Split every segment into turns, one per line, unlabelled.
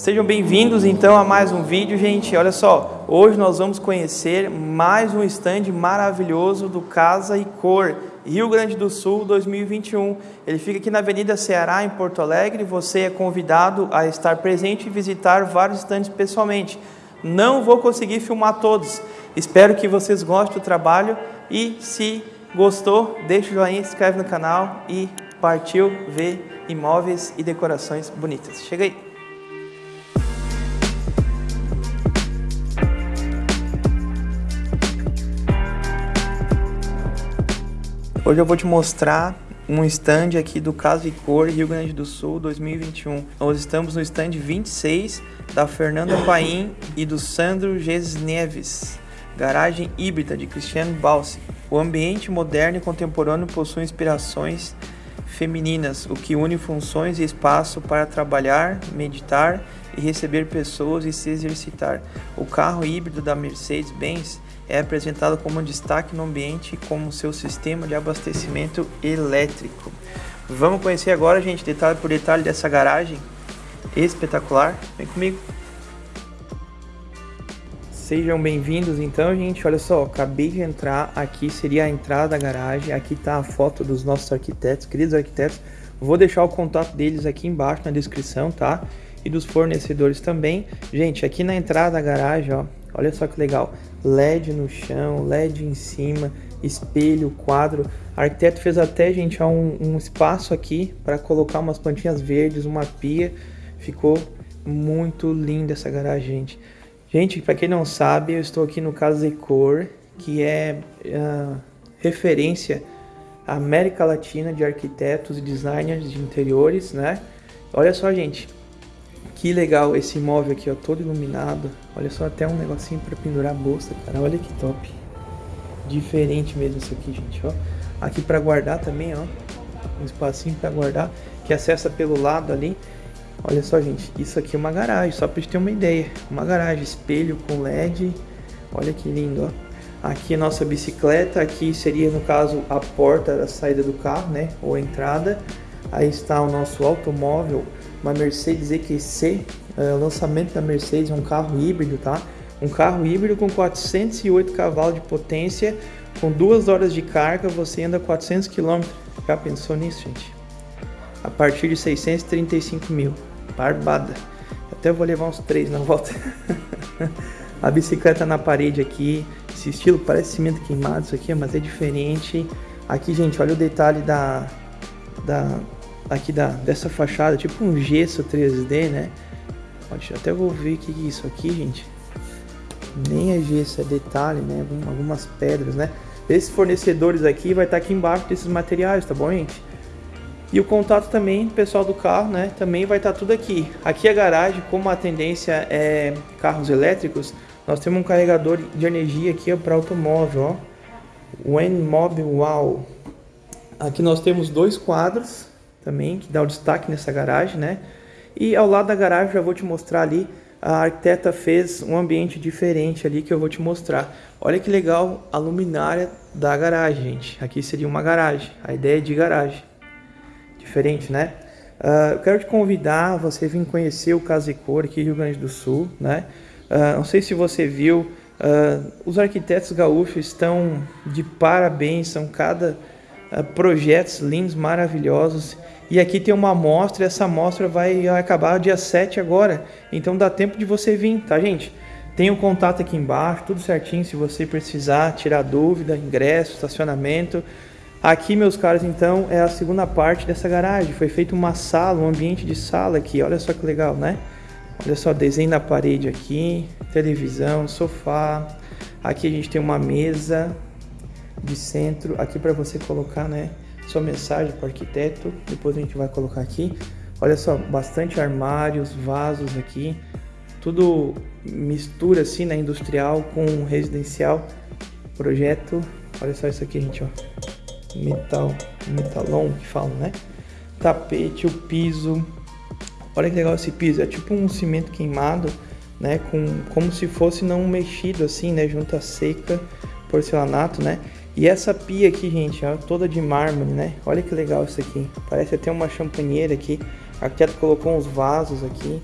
Sejam bem-vindos então a mais um vídeo, gente. Olha só, hoje nós vamos conhecer mais um stand maravilhoso do Casa e Cor, Rio Grande do Sul 2021. Ele fica aqui na Avenida Ceará, em Porto Alegre. Você é convidado a estar presente e visitar vários stands pessoalmente. Não vou conseguir filmar todos. Espero que vocês gostem do trabalho e se gostou, deixa o joinha, se inscreve no canal e partiu ver imóveis e decorações bonitas. Chega aí! Hoje eu vou te mostrar um stand aqui do Casa e Cor Rio Grande do Sul 2021. Nós estamos no stand 26 da Fernanda Paim e do Sandro Ges Neves, garagem híbrida de Cristiano Balsi. O ambiente moderno e contemporâneo possui inspirações femininas, o que une funções e espaço para trabalhar, meditar e receber pessoas e se exercitar. O carro híbrido da Mercedes-Benz é apresentado como um destaque no ambiente como seu sistema de abastecimento elétrico. Vamos conhecer agora, gente, detalhe por detalhe dessa garagem espetacular. Vem comigo. Sejam bem-vindos então, gente. Olha só, acabei de entrar. Aqui seria a entrada da garagem. Aqui está a foto dos nossos arquitetos, queridos arquitetos. Vou deixar o contato deles aqui embaixo na descrição, tá? E dos fornecedores também. Gente, aqui na entrada da garagem, ó, Olha só que legal. LED no chão, LED em cima, espelho, quadro. O arquiteto fez até, gente, um, um espaço aqui para colocar umas plantinhas verdes, uma pia. Ficou muito linda essa garagem, gente. Gente, para quem não sabe, eu estou aqui no Casa Decor, que é uh, referência à América Latina de arquitetos e designers de interiores, né? Olha só, gente, que legal esse imóvel aqui, ó, todo iluminado. Olha só, até um negocinho para pendurar a bolsa, cara. Olha que top. Diferente mesmo isso aqui, gente, ó. Aqui para guardar também, ó. Um espacinho para guardar, que acessa pelo lado ali. Olha só, gente, isso aqui é uma garagem, só para gente ter uma ideia. Uma garagem, espelho com LED. Olha que lindo, ó. Aqui a nossa bicicleta, aqui seria no caso a porta da saída do carro, né, ou a entrada. Aí está o nosso automóvel uma Mercedes EQC, é, lançamento da Mercedes, um carro híbrido, tá? Um carro híbrido com 408 cavalos de potência, com duas horas de carga, você anda 400 km. Já pensou nisso, gente? A partir de 635 mil. Barbada. Até vou levar uns três na volta. a bicicleta na parede aqui. Esse estilo parece cimento queimado, isso aqui, mas é diferente. Aqui, gente, olha o detalhe da, da aqui da, dessa fachada, tipo um gesso 3D, né? Pode, até vou ver o que é isso aqui, gente. Nem é gesso, é detalhe, né? Algumas pedras, né? Esses fornecedores aqui vai estar aqui embaixo desses materiais, tá bom, gente? E o contato também, pessoal do carro, né? Também vai estar tudo aqui. Aqui a garagem, como a tendência é carros elétricos, nós temos um carregador de energia aqui para automóvel, ó. N-Mobile Wow. Aqui nós temos dois quadros também, que dá o destaque nessa garagem, né? E ao lado da garagem, já vou te mostrar ali, a arquiteta fez um ambiente diferente ali que eu vou te mostrar. Olha que legal a luminária da garagem, gente. Aqui seria uma garagem, a ideia é de garagem. Diferente, né? Uh, eu quero te convidar, você vir conhecer o Casa e Cor aqui Rio Grande do Sul, né? Uh, não sei se você viu, uh, os arquitetos gaúchos estão de parabéns, são cada projetos lindos, maravilhosos e aqui tem uma amostra, essa amostra vai acabar dia 7 agora. Então dá tempo de você vir, tá, gente? Tem o um contato aqui embaixo, tudo certinho se você precisar tirar dúvida, ingresso, estacionamento. Aqui, meus caros, então, é a segunda parte dessa garagem. Foi feita uma sala, um ambiente de sala aqui. Olha só que legal, né? Olha só, desenho na parede aqui, televisão, sofá. Aqui a gente tem uma mesa de centro, aqui para você colocar, né? sua mensagem para o arquiteto. Depois a gente vai colocar aqui. Olha só, bastante armários, vasos aqui. Tudo mistura assim, né? Industrial com residencial. Projeto. Olha só isso aqui, gente, ó. Metal, metalon que falam, né? Tapete, o piso. Olha que legal esse piso. É tipo um cimento queimado, né? Com, como se fosse não mexido assim, né? Junta seca, porcelanato, né? E essa pia aqui, gente, ó, toda de mármore, né? Olha que legal isso aqui. Parece até uma champanheira aqui. A arquiteto colocou uns vasos aqui.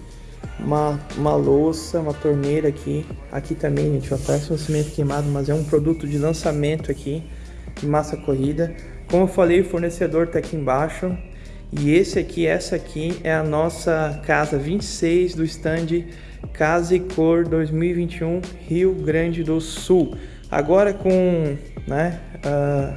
uma, uma louça, uma torneira aqui. Aqui também, gente, ó, parece um cimento queimado, mas é um produto de lançamento aqui, de massa corrida. Como eu falei, o fornecedor tá aqui embaixo. E esse aqui, essa aqui é a nossa casa 26 do stand Casa e Cor 2021 Rio Grande do Sul. Agora com, né, uh,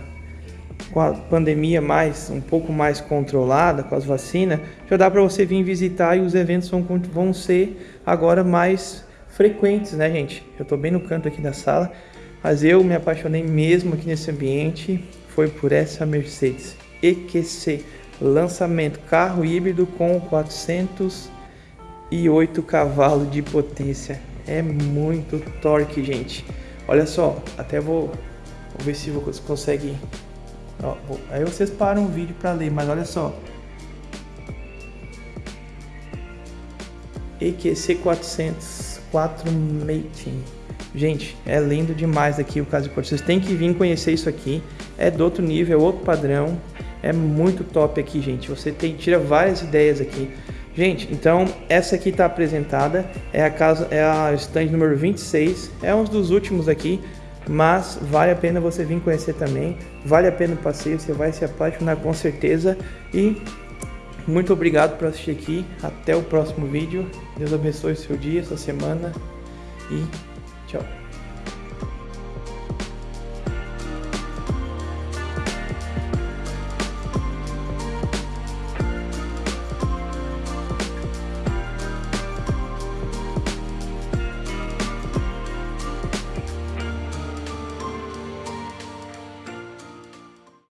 com a pandemia mais um pouco mais controlada, com as vacinas, já dá para você vir visitar e os eventos vão, vão ser agora mais frequentes, né, gente? Eu estou bem no canto aqui da sala, mas eu me apaixonei mesmo aqui nesse ambiente, foi por essa Mercedes EQC, lançamento carro híbrido com 408 cavalos de potência. É muito torque, gente. Olha só, até vou, vou ver se você consegue Ó, aí vocês param o vídeo para ler, mas olha só. EQC 400 4 Mating. Gente, é lindo demais aqui o caso de Vocês têm que vir conhecer isso aqui. É do outro nível, é outro padrão. É muito top aqui, gente. Você tem tira várias ideias aqui. Gente, então essa aqui está apresentada. É a casa, é a stand número 26. É um dos últimos aqui mas vale a pena você vir conhecer também, vale a pena o passeio, você vai se apaixonar com certeza e muito obrigado por assistir aqui, até o próximo vídeo, Deus abençoe seu dia, sua semana e tchau.